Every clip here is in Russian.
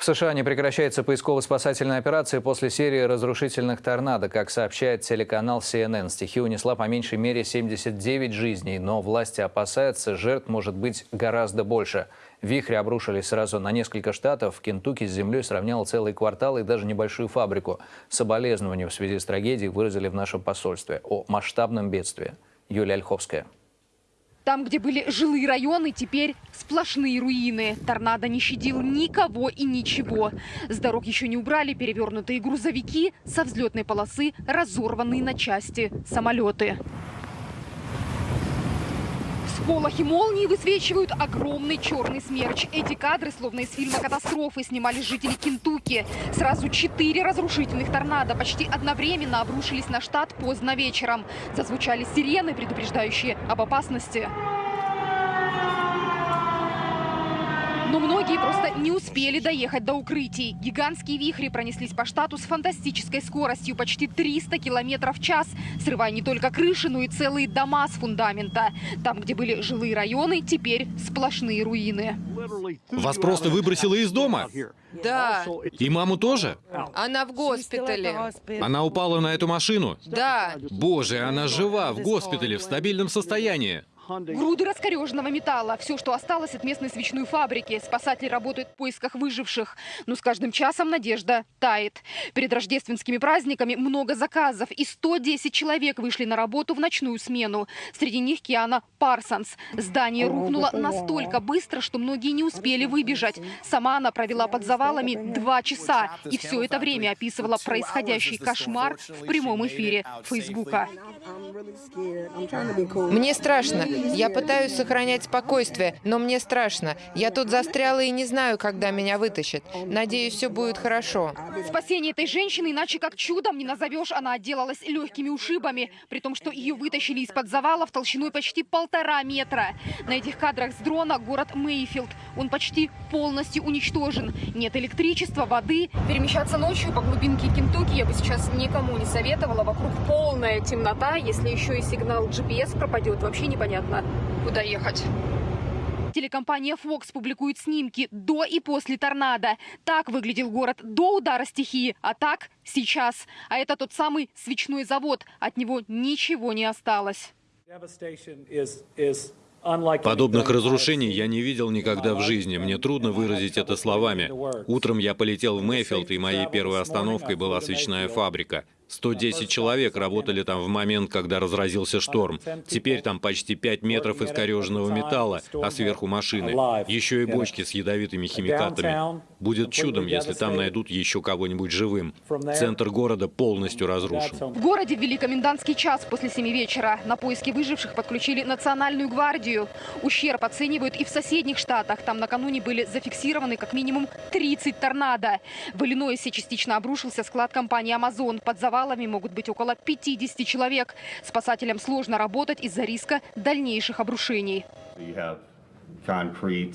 В США не прекращается поисково-спасательная операция после серии разрушительных торнадо. Как сообщает телеканал CNN, стихия унесла по меньшей мере 79 жизней, но власти опасаются, жертв может быть гораздо больше. Вихри обрушились сразу на несколько штатов. В Кентукки с землей сравнял целый квартал и даже небольшую фабрику. Соболезнования в связи с трагедией выразили в нашем посольстве о масштабном бедствии. Юлия Ольховская. Там, где были жилые районы, теперь сплошные руины. Торнадо не щадил никого и ничего. С дорог еще не убрали перевернутые грузовики, со взлетной полосы разорванные на части самолеты. Всполохи молнии высвечивают огромный черный смерч. Эти кадры, словно из фильма «Катастрофы», снимали жители Кентукки. Сразу четыре разрушительных торнадо почти одновременно обрушились на штат поздно вечером. Зазвучали сирены, предупреждающие об опасности. Но многие просто не успели доехать до укрытий. Гигантские вихри пронеслись по штату с фантастической скоростью почти 300 километров в час, срывая не только крыши, но и целые дома с фундамента. Там, где были жилые районы, теперь сплошные руины. Вас просто выбросило из дома? Да. И маму тоже? Она в госпитале. Она упала на эту машину? Да. Боже, она жива, в госпитале, в стабильном состоянии. Груды раскореженного металла. Все, что осталось от местной свечной фабрики. Спасатели работают в поисках выживших. Но с каждым часом надежда тает. Перед рождественскими праздниками много заказов. И 110 человек вышли на работу в ночную смену. Среди них Киана Парсонс. Здание рухнуло настолько быстро, что многие не успели выбежать. Сама она провела под завалами два часа. И все это время описывала происходящий кошмар в прямом эфире Фейсбука. Мне страшно. Я пытаюсь сохранять спокойствие, но мне страшно. Я тут застряла и не знаю, когда меня вытащат. Надеюсь, все будет хорошо. Спасение этой женщины иначе как чудом не назовешь. Она отделалась легкими ушибами, при том, что ее вытащили из-под завалов толщиной почти полтора метра. На этих кадрах с дрона город Мейфилд. Он почти полностью уничтожен. Нет электричества, воды. Перемещаться ночью по глубинке Кентукки я бы сейчас никому не советовала. Вокруг полная темнота. Если еще и сигнал GPS пропадет, вообще непонятно, куда ехать. Телекомпания Fox публикует снимки до и после торнадо. Так выглядел город до удара стихии, а так сейчас. А это тот самый свечной завод. От него ничего не осталось. Подобных разрушений я не видел никогда в жизни. Мне трудно выразить это словами. Утром я полетел в Мэйфилд, и моей первой остановкой была свечная фабрика. 110 человек работали там в момент, когда разразился шторм. Теперь там почти 5 метров искореженного металла, а сверху машины. Еще и бочки с ядовитыми химикатами. Будет чудом, если там найдут еще кого-нибудь живым. Центр города полностью разрушен. В городе ввели комендантский час после 7 вечера. На поиски выживших подключили Национальную гвардию. Ущерб оценивают и в соседних штатах. Там накануне были зафиксированы как минимум 30 торнадо. В Иллинойсе частично обрушился склад компании «Амазон». Под завал завалами могут быть около 50 человек. Спасателям сложно работать из-за риска дальнейших обрушений.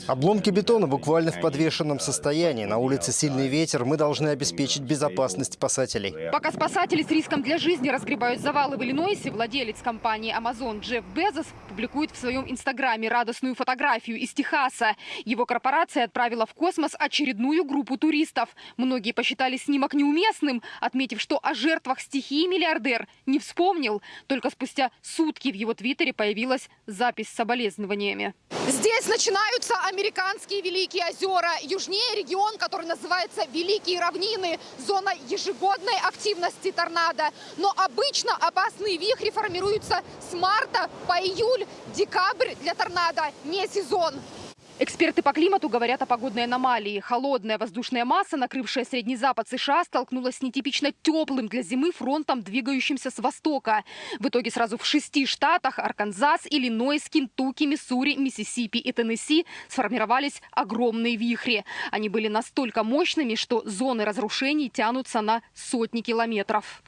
Обломки бетона буквально в подвешенном состоянии. На улице сильный ветер. Мы должны обеспечить безопасность спасателей. Пока спасатели с риском для жизни разгребают завалы в Иллинойсе, владелец компании Amazon Джефф Безос публикует в своем инстаграме радостную фотографию из Техаса. Его корпорация отправила в космос очередную группу туристов. Многие посчитали снимок неуместным, отметив, что о жертвах стихии миллиардер не вспомнил. Только спустя сутки в его твиттере появилась запись с соболезнованиями. Здесь начинаются американские Великие озера. Южнее регион, который называется Великие равнины. Зона ежегодной активности торнадо. Но обычно опасные вихри формируются с марта по июль. Декабрь для торнадо не сезон. Эксперты по климату говорят о погодной аномалии. Холодная воздушная масса, накрывшая Средний Запад США, столкнулась с нетипично теплым для зимы фронтом, двигающимся с востока. В итоге сразу в шести штатах – Арканзас, Иллинойс, Кентукки, Миссури, Миссисипи и Теннесси – сформировались огромные вихри. Они были настолько мощными, что зоны разрушений тянутся на сотни километров.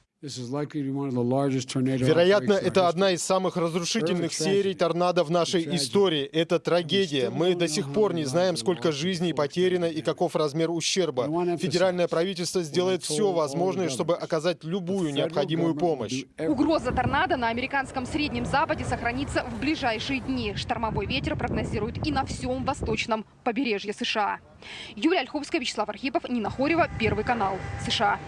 Вероятно, это одна из самых разрушительных серий торнадо в нашей истории. Это трагедия. Мы до сих пор не знаем, сколько жизней потеряно и каков размер ущерба. Федеральное правительство сделает все возможное, чтобы оказать любую необходимую помощь. Угроза торнадо на американском Среднем Западе сохранится в ближайшие дни. Штормовой ветер прогнозируют и на всем восточном побережье США. Юлия Ольховская, Вячеслав Архипов, Нина Хорева, Первый канал, США.